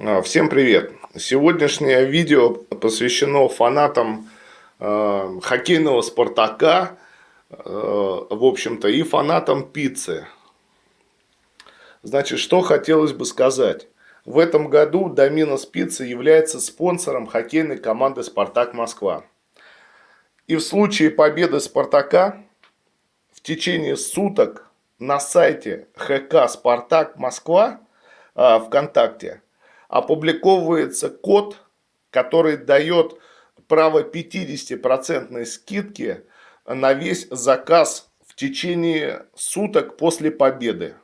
А, всем привет! Сегодняшнее видео посвящено фанатам э, хоккейного «Спартака», э, в общем-то, и фанатам пиццы. Значит, что хотелось бы сказать. В этом году Доминос Пицца является спонсором хоккейной команды «Спартак Москва». И в случае победы «Спартака» в течение суток на сайте ХК «Спартак Москва» э, ВКонтакте – опубликовывается код, который дает право 50% скидки на весь заказ в течение суток после победы.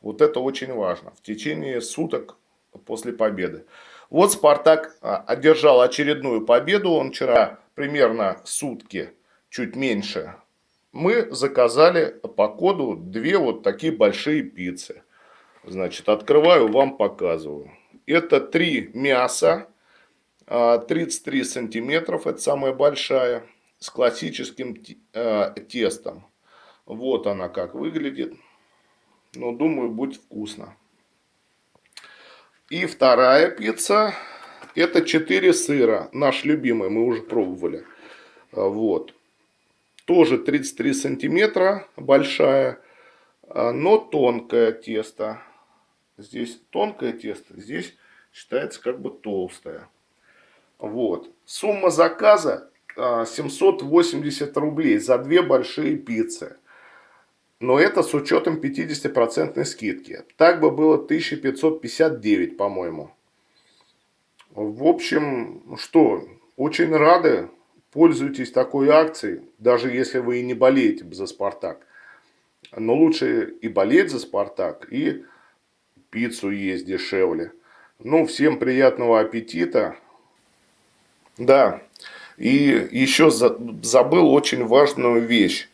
Вот это очень важно. В течение суток после победы. Вот Спартак а, одержал очередную победу. Он вчера примерно сутки, чуть меньше. Мы заказали по коду две вот такие большие пиццы. Значит, открываю, вам показываю. Это три мяса, 33 а, сантиметров, это самая большая, с классическим а, тестом. Вот она как выглядит. Но думаю, будет вкусно. И вторая пицца, это 4 сыра, наш любимый, мы уже пробовали. А, вот. Тоже 33 сантиметра, большая, но тонкое тесто. Здесь тонкое тесто, здесь считается как бы толстое. Вот. Сумма заказа 780 а, рублей за две большие пиццы. Но это с учетом 50% скидки. Так бы было 1559, по-моему. В общем, что, очень рады. Пользуйтесь такой акцией, даже если вы и не болеете за «Спартак». Но лучше и болеть за «Спартак», и пиццу есть дешевле. Ну, всем приятного аппетита. Да, и еще забыл очень важную вещь.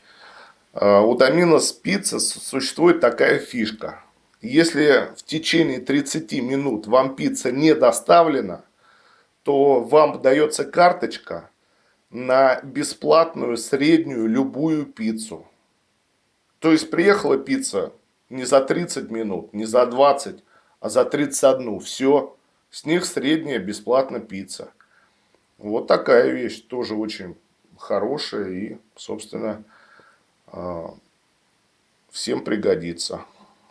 У Доминос Пицца существует такая фишка. Если в течение 30 минут вам пицца не доставлена, то вам дается карточка на бесплатную среднюю любую пиццу. То есть приехала пицца не за 30 минут, не за 20, а за 31. Все, с них средняя бесплатно пицца. Вот такая вещь, тоже очень хорошая и, собственно, а, всем пригодится.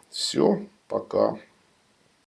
Все, пока.